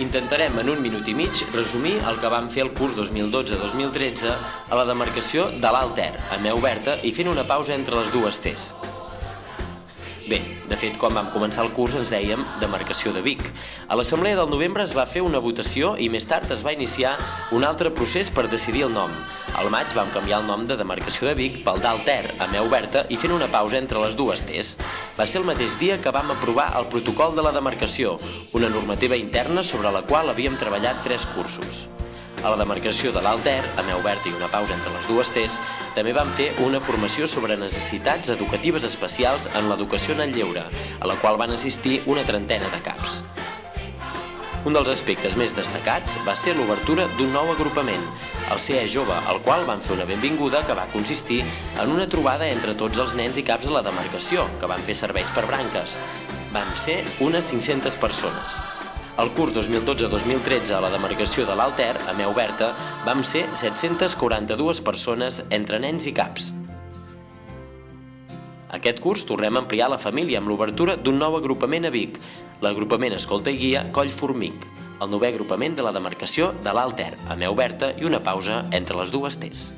Intentarem en un minut i mig resumir el que vam fer el curs 2012-2013 a la demarcació de l'Alt Ter, a Meu Oberta, i fent una pausa entre les dues T's. Bé, de fet, quan vam començar el curs ens dèiem demarcació de Vic. A l'assemblea del novembre es va fer una votació i més tard es va iniciar un altre procés per decidir el nom. Al maig vam canviar el nom de demarcació de Vic pel d'Alter, a Meu Oberta, i fent una pausa entre les dues T's. Va ser el mateix dia que vam aprovar el protocol de la demarcació, una normativa interna sobre la qual havíem treballat tres cursos. A la demarcació de l'Alter, a Oberta i una pausa entre les dues T's, també vam fer una formació sobre necessitats educatives especials en l'educació en el lleure, a la qual van assistir una trentena de caps. Un dels aspectes més destacats va ser l'obertura d'un nou agrupament, el CE Jove, al qual van fer una benvinguda que va consistir en una trobada entre tots els nens i caps de la demarcació, que van fer serveis per branques. Van ser unes 500 persones. El curs 2012-2013 a la demarcació de l'Alter, a Meu Oberta, vam ser 742 persones entre nens i caps. Aquest curs tornem a ampliar la família amb l'obertura d'un nou agrupament a Vic, l'agrupament Escolta i Guia Coll Formic, el novè agrupament de la demarcació de l'Alter, a Meu Oberta i una pausa entre les dues T's.